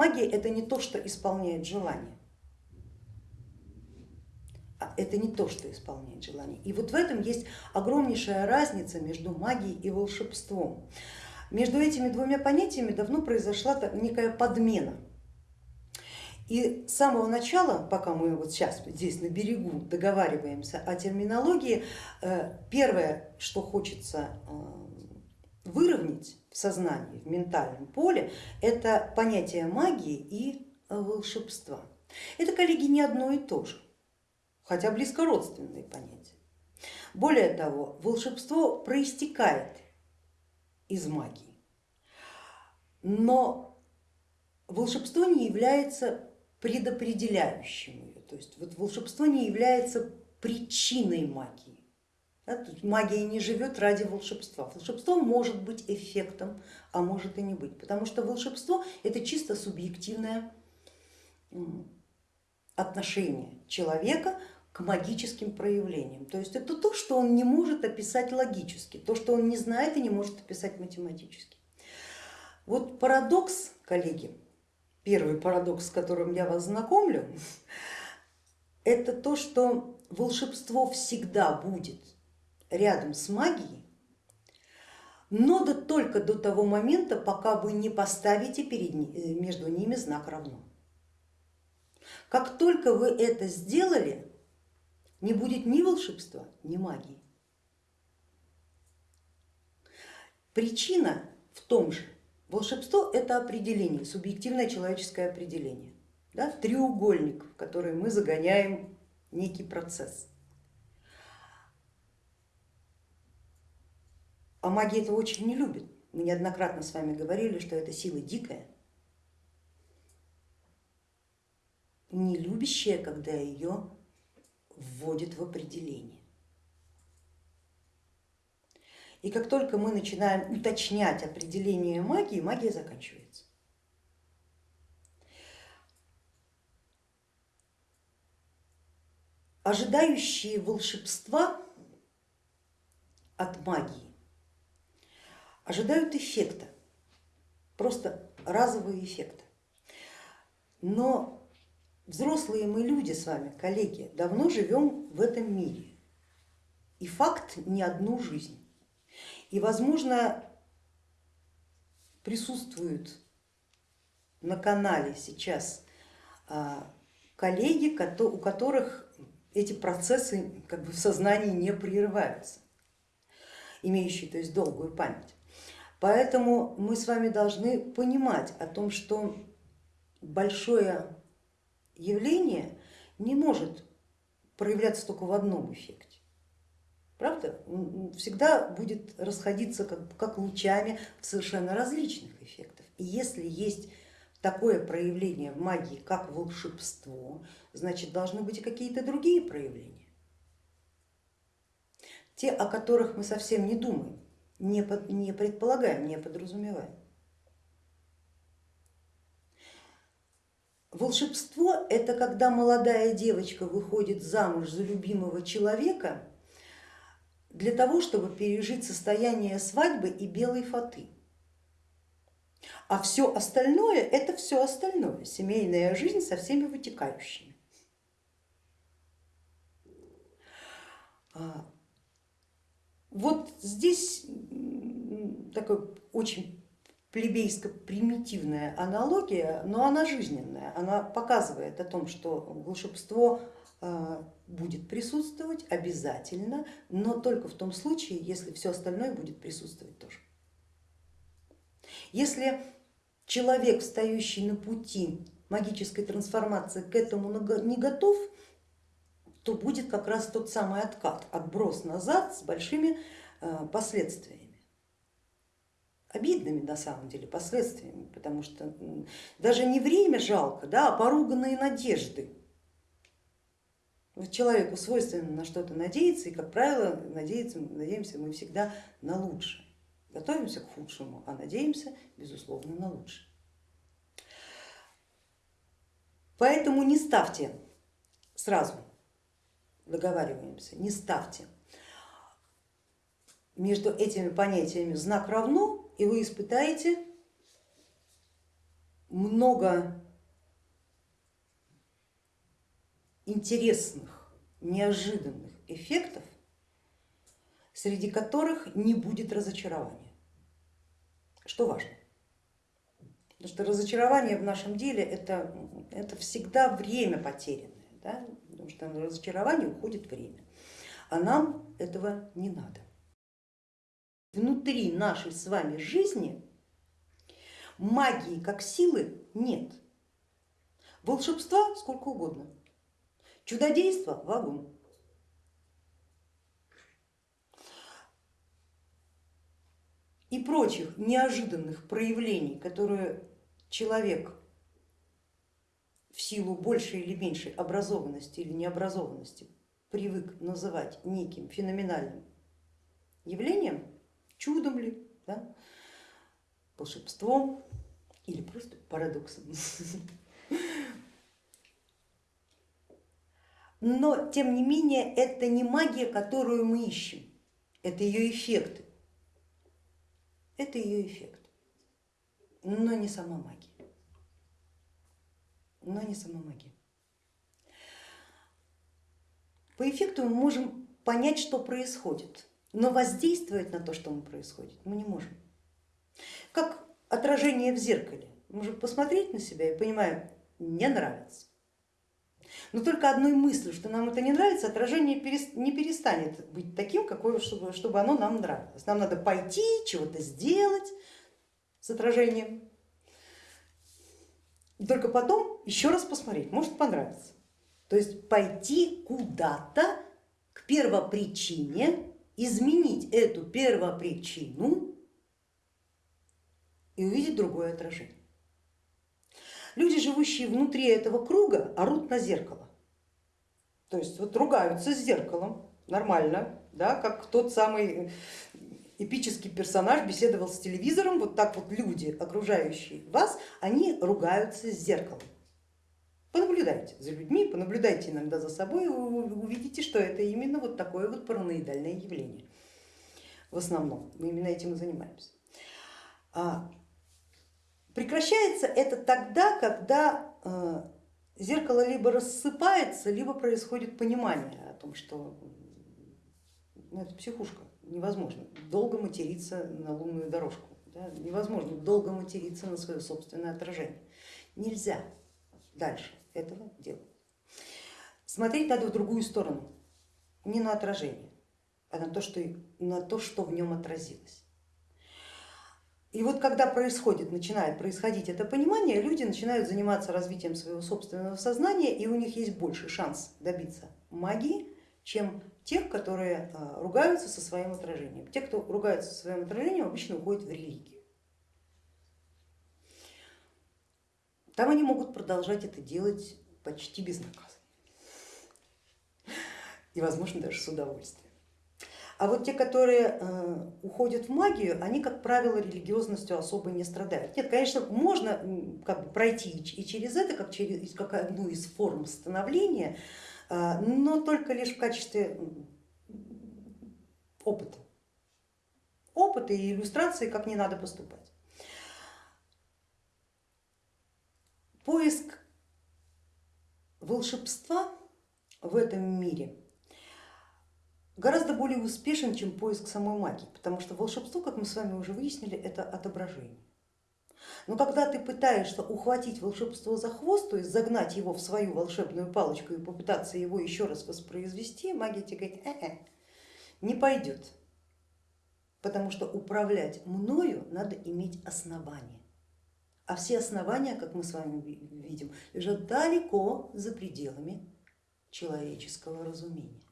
Магия это не то, что исполняет желание. А это не то, что исполняет желание. И вот в этом есть огромнейшая разница между магией и волшебством. Между этими двумя понятиями давно произошла некая подмена. И с самого начала, пока мы вот сейчас здесь на берегу договариваемся о терминологии, э, первое, что хочется э, выровнять в сознании, в ментальном поле, это понятие магии и волшебства. Это, коллеги, не одно и то же, хотя близко родственные понятия. Более того, волшебство проистекает из магии, но волшебство не является предопределяющим ее. То есть вот волшебство не является причиной магии. Да, магия не живет ради волшебства. Волшебство может быть эффектом, а может и не быть, потому что волшебство это чисто субъективное отношение человека к магическим проявлениям. То есть это то, что он не может описать логически, то, что он не знает и не может описать математически. Вот парадокс, коллеги, первый парадокс, с которым я вас знакомлю, это то, что волшебство всегда будет рядом с магией, но да только до того момента, пока вы не поставите перед, э, между ними знак равно. Как только вы это сделали, не будет ни волшебства, ни магии. Причина в том же, Волшебство это определение, субъективное человеческое определение, да, треугольник, в который мы загоняем некий процесс. А магия это очень не любит. Мы неоднократно с вами говорили, что это сила дикая, не любящая, когда ее вводит в определение. И как только мы начинаем уточнять определение магии, магия заканчивается. Ожидающие волшебства от магии ожидают эффекта, просто разового эффекта. Но взрослые мы люди с вами, коллеги, давно живем в этом мире. И факт не одну жизнь. И, возможно, присутствуют на канале сейчас а, коллеги, у которых эти процессы как бы в сознании не прерываются, имеющие то есть долгую память. Поэтому мы с вами должны понимать о том, что большое явление не может проявляться только в одном эффекте. Правда? Всегда будет расходиться как, как лучами в совершенно различных эффектах. И если есть такое проявление в магии, как волшебство, значит должны быть и какие-то другие проявления. Те, о которых мы совсем не думаем, не, под, не предполагаем, не подразумеваем. Волшебство это когда молодая девочка выходит замуж за любимого человека для того, чтобы пережить состояние свадьбы и белой фаты. А все остальное это все остальное, семейная жизнь со всеми вытекающими. Вот здесь такая очень плебейско-примитивная аналогия, но она жизненная, она показывает о том, что волшебство а, будет присутствовать обязательно, но только в том случае, если все остальное будет присутствовать тоже. Если человек, встающий на пути магической трансформации, к этому не готов, то будет как раз тот самый откат, отброс назад с большими а, последствиями. Обидными на самом деле последствиями, потому что даже не время жалко, да, а поруганные надежды Человеку свойственно на что-то надеяться, и, как правило, надеяться, надеемся мы всегда на лучшее. Готовимся к худшему, а надеемся, безусловно, на лучшее. Поэтому не ставьте сразу, договариваемся, не ставьте между этими понятиями знак равно, и вы испытаете много интересных, неожиданных эффектов, среди которых не будет разочарования, что важно. Потому что разочарование в нашем деле это, это всегда время потерянное, да? Потому что на разочарование уходит время, а нам этого не надо. Внутри нашей с вами жизни магии как силы нет, волшебства сколько угодно, чудодейства вагон. И прочих неожиданных проявлений, которые человек в силу большей или меньшей образованности или необразованности привык называть неким феноменальным явлением, чудом ли, да, волшебством или просто парадоксом. Но тем не менее это не магия, которую мы ищем, это ее эффекты. Это ее эффект, но не сама магия. Но не сама магия. По эффекту мы можем понять, что происходит, но воздействовать на то, что мы происходит, мы не можем. Как отражение в зеркале. Мы можем посмотреть на себя и понимаем, не нравится. Но только одной мыслью, что нам это не нравится, отражение не перестанет быть таким, какое, чтобы, чтобы оно нам нравилось. Нам надо пойти, чего-то сделать с отражением. И только потом еще раз посмотреть, может понравиться. То есть пойти куда-то к первопричине, изменить эту первопричину и увидеть другое отражение. Люди, живущие внутри этого круга, орут на зеркало. То есть вот ругаются с зеркалом, нормально, да, как тот самый эпический персонаж беседовал с телевизором, вот так вот люди, окружающие вас, они ругаются с зеркалом. Понаблюдайте за людьми, понаблюдайте иногда за собой, и вы увидите, что это именно вот такое вот параноидальное явление. В основном мы именно этим и занимаемся. А Прекращается это тогда, когда э, зеркало либо рассыпается, либо происходит понимание о том, что ну, это психушка, невозможно долго материться на лунную дорожку, да? невозможно долго материться на свое собственное отражение. Нельзя дальше этого делать. Смотреть надо в другую сторону, не на отражение, а на то, что, на то, что в нем отразилось. И вот когда происходит, начинает происходить это понимание, люди начинают заниматься развитием своего собственного сознания, и у них есть больше шанс добиться магии, чем тех, которые а, ругаются со своим отражением. Те, кто ругаются со своим отражением, обычно уходят в религию. Там они могут продолжать это делать почти безнаказанно и, возможно, даже с удовольствием. А вот те, которые э, уходят в магию, они, как правило, религиозностью особо не страдают. Нет, конечно, можно как бы пройти и через это, как, через, как одну из форм становления, э, но только лишь в качестве опыта. Опыта и иллюстрации, как не надо поступать. Поиск волшебства в этом мире гораздо более успешен, чем поиск самой магии, потому что волшебство, как мы с вами уже выяснили, это отображение. Но когда ты пытаешься ухватить волшебство за хвост, то есть загнать его в свою волшебную палочку и попытаться его еще раз воспроизвести, магия тебе говорит, э -э, не пойдет, потому что управлять мною надо иметь основания. А все основания, как мы с вами видим, лежат далеко за пределами человеческого разумения.